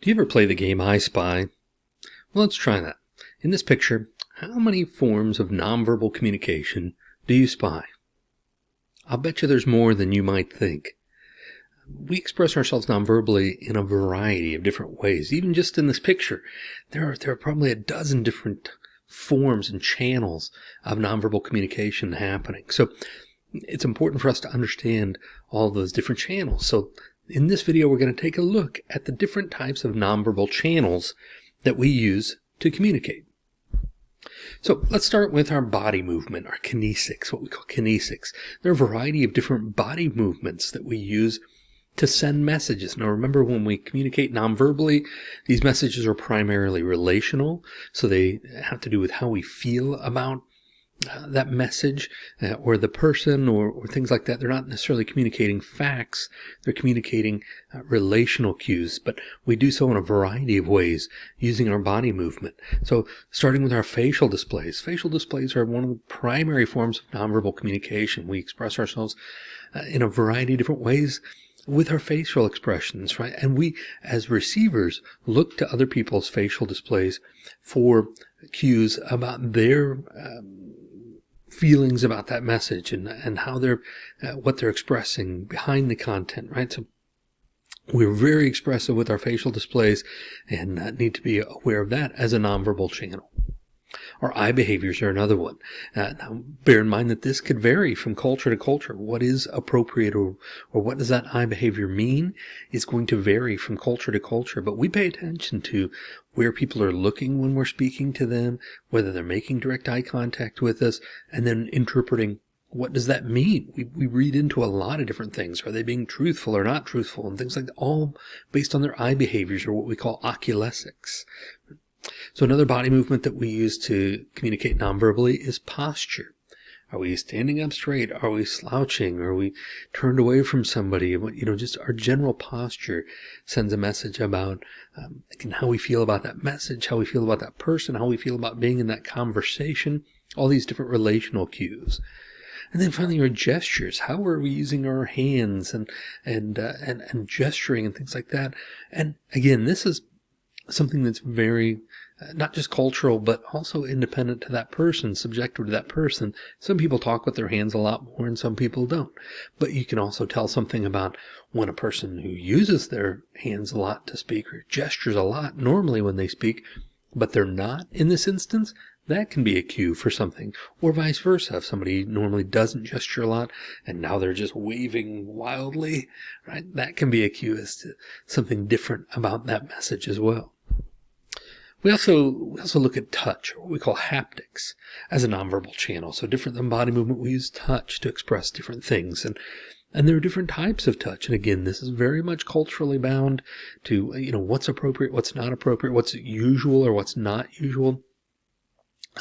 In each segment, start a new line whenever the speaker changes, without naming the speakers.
Do you ever play the game I Spy? Well, let's try that. In this picture, how many forms of nonverbal communication do you spy? I'll bet you there's more than you might think. We express ourselves nonverbally in a variety of different ways. Even just in this picture, there are, there are probably a dozen different forms and channels of nonverbal communication happening. So it's important for us to understand all those different channels. So in this video, we're going to take a look at the different types of nonverbal channels that we use to communicate. So let's start with our body movement, our kinesics, what we call kinesics. There are a variety of different body movements that we use to send messages. Now remember when we communicate nonverbally, these messages are primarily relational. So they have to do with how we feel about that message uh, or the person or, or, things like that. They're not necessarily communicating facts. They're communicating uh, relational cues, but we do so in a variety of ways using our body movement. So starting with our facial displays. Facial displays are one of the primary forms of nonverbal communication. We express ourselves uh, in a variety of different ways with our facial expressions, right? And we, as receivers, look to other people's facial displays for cues about their um, feelings about that message and, and how they're, uh, what they're expressing behind the content, right? So we're very expressive with our facial displays and uh, need to be aware of that as a nonverbal channel. Our eye behaviors are another one. Uh, now, bear in mind that this could vary from culture to culture. What is appropriate or, or what does that eye behavior mean is going to vary from culture to culture. But we pay attention to where people are looking when we're speaking to them, whether they're making direct eye contact with us, and then interpreting what does that mean? We, we read into a lot of different things. Are they being truthful or not truthful? And things like that, all based on their eye behaviors or what we call oculesics. So another body movement that we use to communicate nonverbally is posture. Are we standing up straight? Are we slouching? Are we turned away from somebody? You know, just our general posture sends a message about um, how we feel about that message, how we feel about that person, how we feel about being in that conversation, all these different relational cues. And then finally, our gestures. How are we using our hands and and uh, and and gesturing and things like that? And again, this is something that's very not just cultural, but also independent to that person, subjective to that person. Some people talk with their hands a lot more and some people don't. But you can also tell something about when a person who uses their hands a lot to speak or gestures a lot normally when they speak, but they're not in this instance, that can be a cue for something. Or vice versa. If somebody normally doesn't gesture a lot and now they're just waving wildly, right? That can be a cue as to something different about that message as well. We also, we also look at touch, or what we call haptics, as a nonverbal channel. So different than body movement, we use touch to express different things. And and there are different types of touch. And again, this is very much culturally bound to, you know, what's appropriate, what's not appropriate, what's usual or what's not usual.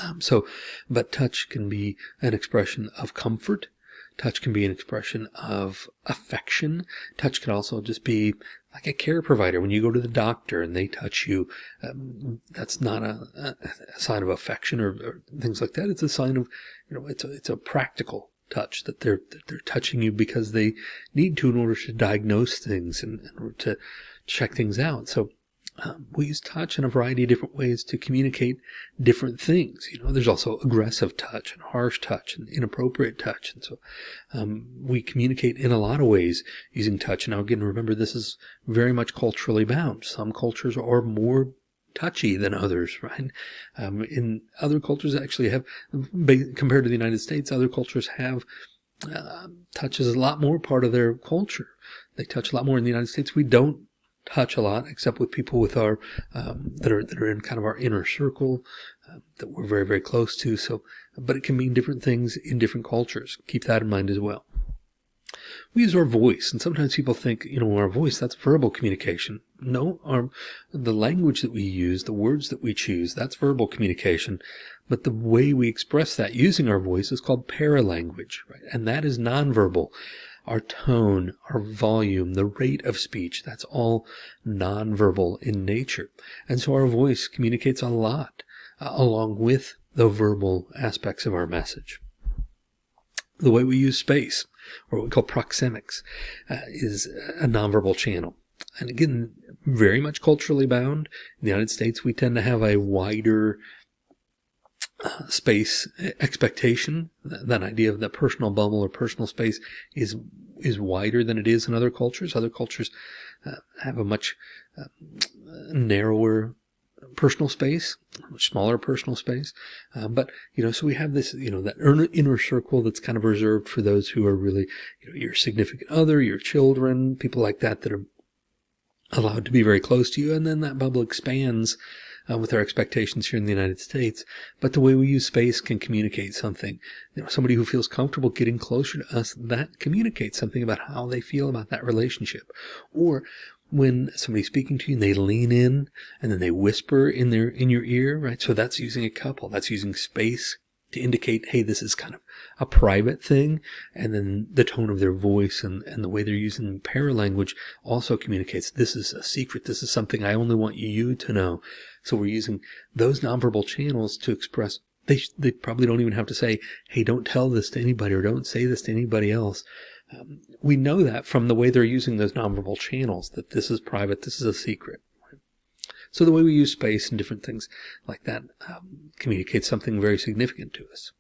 Um, so, but touch can be an expression of comfort. Touch can be an expression of affection. Touch can also just be like a care provider. When you go to the doctor and they touch you, um, that's not a, a, sign of affection or, or, things like that. It's a sign of, you know, it's a, it's a practical touch that they're, that they're touching you because they need to in order to diagnose things and, and to check things out. So um, we use touch in a variety of different ways to communicate different things. You know, there's also aggressive touch and harsh touch and inappropriate touch. And so um, we communicate in a lot of ways using touch. Now, again, remember, this is very much culturally bound. Some cultures are more touchy than others, right? Um, in other cultures actually have, compared to the United States, other cultures have uh, touch is a lot more part of their culture. They touch a lot more in the United States. We don't touch a lot, except with people with our um, that are that are in kind of our inner circle uh, that we're very very close to. So, but it can mean different things in different cultures. Keep that in mind as well. We use our voice, and sometimes people think, you know, our voice that's verbal communication. No, our the language that we use, the words that we choose, that's verbal communication. But the way we express that using our voice is called paralanguage, right? And that is nonverbal our tone, our volume, the rate of speech, that's all nonverbal in nature. And so our voice communicates a lot uh, along with the verbal aspects of our message. The way we use space, or what we call proxemics, uh, is a nonverbal channel. and again, very much culturally bound. In the United States, we tend to have a wider space expectation. That, idea of the personal bubble or personal space is is wider than it is in other cultures. Other cultures uh, have a much uh, narrower personal space, smaller personal space. Um, but, you know, so we have this, you know, that inner circle that's kind of reserved for those who are really, you know, your significant other, your children, people like that that are allowed to be very close to you. And then that bubble expands uh, with our expectations here in the United States. But the way we use space can communicate something. You know, somebody who feels comfortable getting closer to us, that communicates something about how they feel about that relationship. Or when somebody's speaking to you and they lean in and then they whisper in their in your ear, right? So that's using a couple. That's using space to indicate, hey, this is kind of a private thing. And then the tone of their voice and, and the way they're using paralanguage also communicates this is a secret. This is something I only want you to know. So we're using those nonverbal channels to express they, they probably don't even have to say, hey, don't tell this to anybody or don't say this to anybody else. Um, we know that from the way they're using those nonverbal channels, that this is private, this is a secret. So the way we use space and different things like that um, communicates something very significant to us.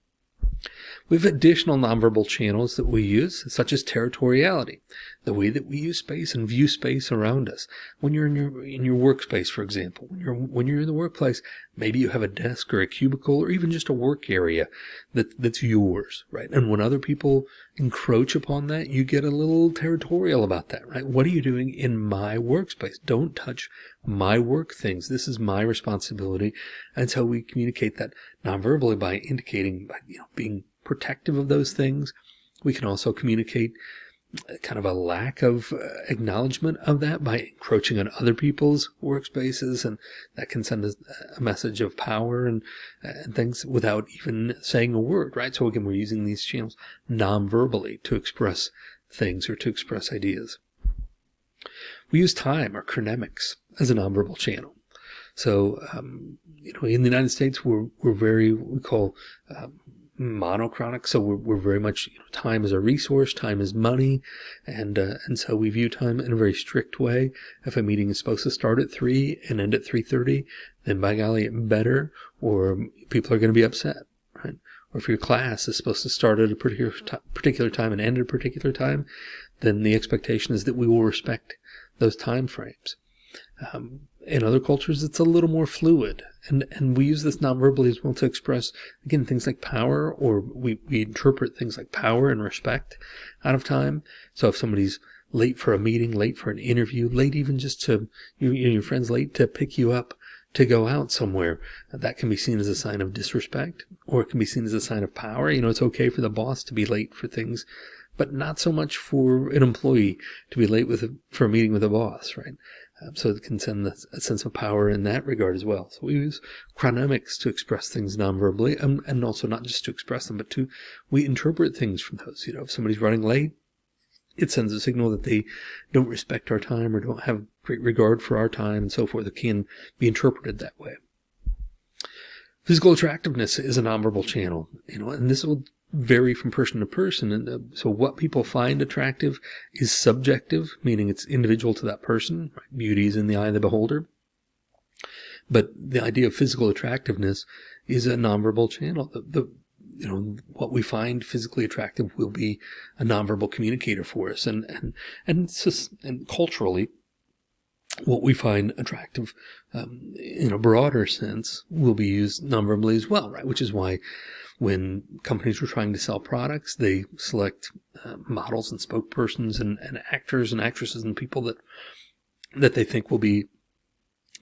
We have additional nonverbal channels that we use, such as territoriality, the way that we use space and view space around us. When you're in your in your workspace, for example, when you're when you're in the workplace, maybe you have a desk or a cubicle or even just a work area that that's yours, right? And when other people encroach upon that, you get a little territorial about that, right? What are you doing in my workspace? Don't touch my work things. This is my responsibility. And so we communicate that nonverbally by indicating, by, you know, being protective of those things. We can also communicate kind of a lack of uh, acknowledgement of that by encroaching on other people's workspaces and that can send a, a message of power and, and things without even saying a word right? So again we're using these channels non-verbally to express things or to express ideas. We use time or chronemics as a nonverbal channel. So um, you know in the united states we're, we're very we call um, monochronic. So we're, we're very much you know, time is a resource, time is money, and uh, and so we view time in a very strict way. If a meeting is supposed to start at three and end at three thirty, then by golly, it better, or people are going to be upset, right? Or if your class is supposed to start at a particular particular time and end at a particular time, then the expectation is that we will respect those time frames. Um, in other cultures, it's a little more fluid. And, and we use this nonverbally as well to express, again, things like power, or we, we interpret things like power and respect out of time. So if somebody's late for a meeting, late for an interview, late even just to, you, your friend's late to pick you up to go out somewhere, that can be seen as a sign of disrespect, or it can be seen as a sign of power. You know, it's okay for the boss to be late for things, but not so much for an employee to be late with a, for a meeting with a boss, right? Um, so it can send a sense of power in that regard as well. So we use chronemics to express things non-verbally, and, and also not just to express them, but to we interpret things from those. You know, if somebody's running late, it sends a signal that they don't respect our time or don't have great regard for our time and so forth. It can be interpreted that way. Physical attractiveness is a nonverbal channel, you know, and this will vary from person to person. And uh, so what people find attractive is subjective, meaning it's individual to that person. Beauty is in the eye of the beholder. But the idea of physical attractiveness is a nonverbal channel. The, the you know what we find physically attractive will be a nonverbal communicator for us, and and and, and culturally, what we find attractive um, in a broader sense will be used nonverbally as well, right? Which is why when companies were trying to sell products, they select uh, models and spokespersons and, and actors and actresses and people that that they think will be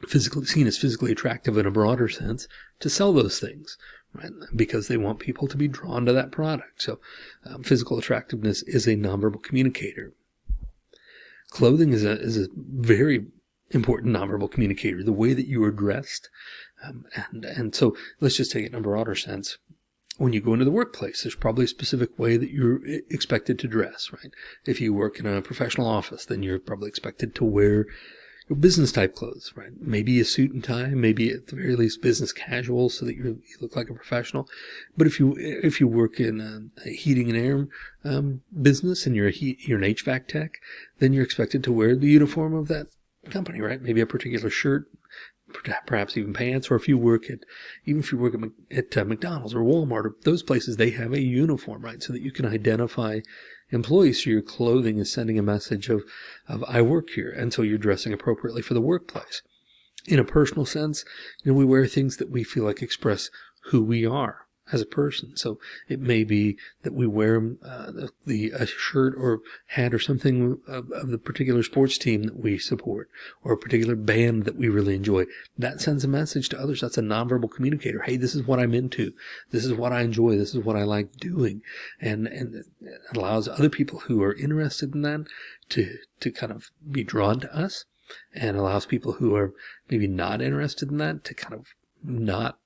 physically seen as physically attractive in a broader sense to sell those things, right? Because they want people to be drawn to that product. So, um, physical attractiveness is a nonverbal communicator. Clothing is a is a very important nonverbal communicator. The way that you are dressed, um, and and so let's just take it in a broader sense when you go into the workplace, there's probably a specific way that you're expected to dress, right? If you work in a professional office, then you're probably expected to wear your business type clothes, right? Maybe a suit and tie, maybe at the very least business casual, so that you look like a professional. But if you if you work in a, a heating and air um, business and you're a heat, you're an HVAC tech, then you're expected to wear the uniform of that company, right? Maybe a particular shirt, perhaps even pants, or if you work at, even if you work at, at uh, McDonald's or Walmart or those places, they have a uniform, right? So that you can identify employees. So your clothing is sending a message of, of I work here. And so you're dressing appropriately for the workplace. In a personal sense, you know, we wear things that we feel like express who we are as a person. So it may be that we wear uh, the, the, a shirt or hat or something of, of, the particular sports team that we support or a particular band that we really enjoy. That sends a message to others. That's a nonverbal communicator. Hey, this is what I'm into. This is what I enjoy. This is what I like doing. And, and it allows other people who are interested in that to, to kind of be drawn to us and allows people who are maybe not interested in that to kind of not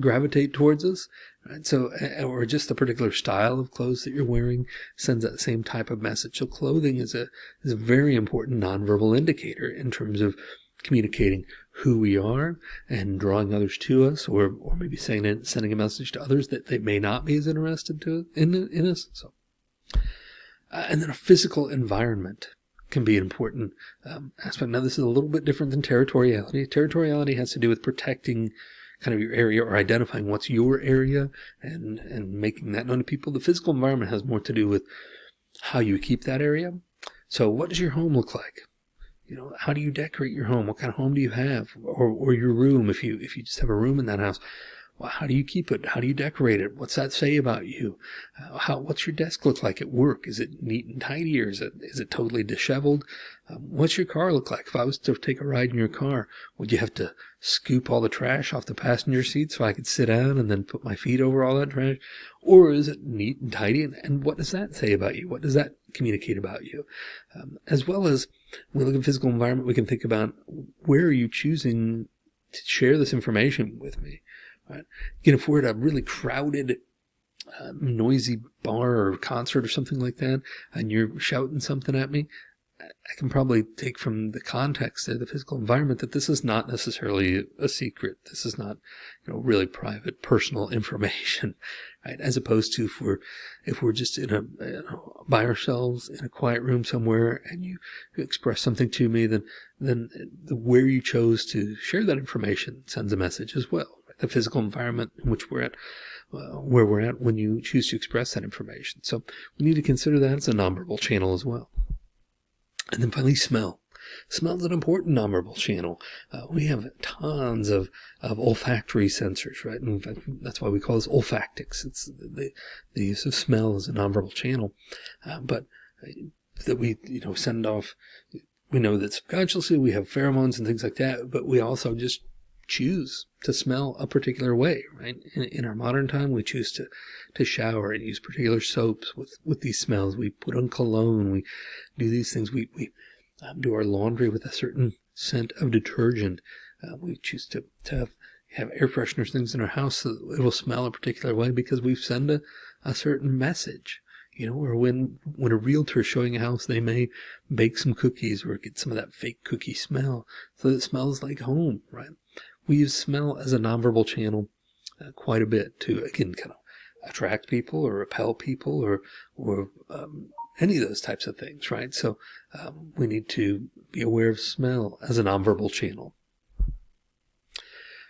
gravitate towards us. Right? So, or just the particular style of clothes that you're wearing sends that same type of message. So clothing is a, is a very important nonverbal indicator in terms of communicating who we are and drawing others to us or, or maybe saying, sending a message to others that they may not be as interested to in, in us. So, uh, and then a physical environment can be an important um, aspect. Now, this is a little bit different than territoriality. Territoriality has to do with protecting kind of your area or identifying what's your area and, and making that known to people. The physical environment has more to do with how you keep that area. So what does your home look like? You know, how do you decorate your home? What kind of home do you have? Or, or your room, if you, if you just have a room in that house, well, how do you keep it? How do you decorate it? What's that say about you? Uh, how, what's your desk look like at work? Is it neat and tidy or is it, is it totally disheveled? Um, what's your car look like? If I was to take a ride in your car, would you have to scoop all the trash off the passenger seat so I could sit down and then put my feet over all that trash? Or is it neat and tidy? And, and what does that say about you? What does that communicate about you? Um, as well as when we look at physical environment, we can think about where are you choosing to share this information with me? Right? Again, if we're at a really crowded, uh, noisy bar or concert or something like that, and you're shouting something at me, I can probably take from the context there, the physical environment, that this is not necessarily a secret. This is not, you know, really private, personal information, right? As opposed to if we're, if we're just in a, you know, by ourselves in a quiet room somewhere and you express something to me, then, then the where you chose to share that information sends a message as well the physical environment in which we're at, uh, where we're at when you choose to express that information. So we need to consider that as a nonverbal channel as well. And then finally, smell. Smell is an important nonverbal channel. Uh, we have tons of, of olfactory sensors, right? Fact, that's why we call this olfactics. It's the, the use of smell as a nonverbal channel. Uh, but uh, that we, you know, send off, we know that subconsciously we have pheromones and things like that, but we also just choose to smell a particular way, right? In, in, our modern time, we choose to, to shower and use particular soaps with, with these smells. We put on cologne. We do these things. We, we um, do our laundry with a certain scent of detergent. Uh, we choose to, to have, have air fresheners, things in our house so that it will smell a particular way because we send a, a certain message. You know, or when, when a realtor is showing a house, they may bake some cookies or get some of that fake cookie smell so it smells like home, right? We use smell as a nonverbal channel uh, quite a bit to, again, kind of attract people or repel people or, or um, any of those types of things, right? So um, we need to be aware of smell as a nonverbal channel.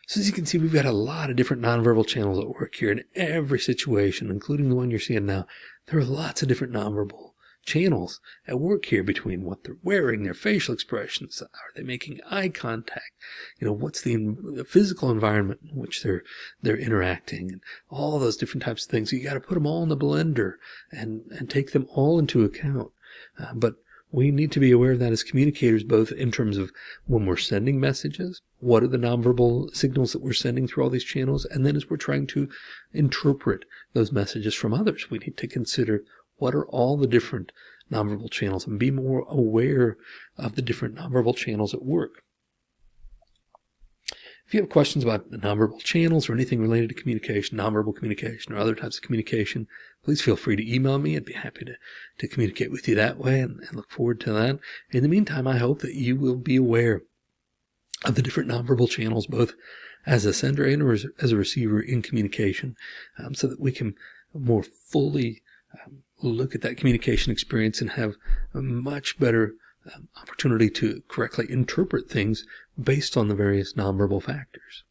So as you can see, we've got a lot of different nonverbal channels at work here in every situation, including the one you're seeing now. There are lots of different nonverbal channels at work here between what they're wearing, their facial expressions. Are they making eye contact? You know, what's the, the physical environment in which they're they're interacting, and all those different types of things. You got to put them all in the blender and and take them all into account. Uh, but we need to be aware of that as communicators, both in terms of when we're sending messages, what are the nonverbal signals that we're sending through all these channels, and then as we're trying to interpret those messages from others, we need to consider what are all the different nonverbal channels and be more aware of the different nonverbal channels at work. If you have questions about the nonverbal channels or anything related to communication, nonverbal communication, or other types of communication, please feel free to email me. I'd be happy to, to communicate with you that way and, and look forward to that. In the meantime, I hope that you will be aware of the different nonverbal channels, both as a sender and as a receiver in communication, um, so that we can more fully um, look at that communication experience and have a much better um, opportunity to correctly interpret things based on the various nonverbal factors.